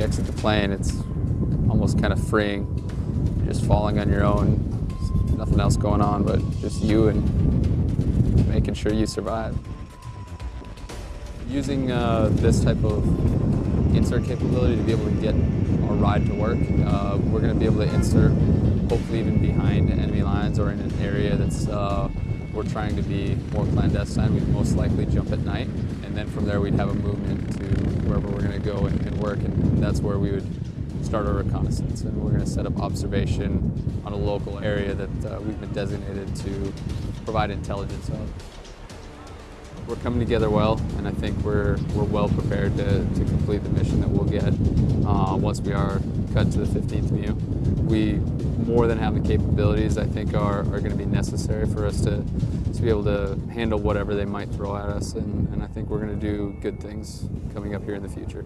exit the plane, it's almost kind of freeing. You're just falling on your own, nothing else going on but just you and making sure you survive. Using uh, this type of insert capability to be able to get our ride to work, uh, we're going to be able to insert hopefully even behind enemy lines or in an area that's uh, we're trying to be more clandestine. We'd most likely jump at night and then from there we'd have a movement to wherever we're going to go and, and work and that's where we would start our reconnaissance and we're going to set up observation on a local area that uh, we've been designated to provide intelligence of. We're coming together well, and I think we're, we're well prepared to, to complete the mission that we'll get uh, once we are cut to the 15th MEU. We more than have the capabilities I think are, are going to be necessary for us to, to be able to handle whatever they might throw at us, and, and I think we're going to do good things coming up here in the future.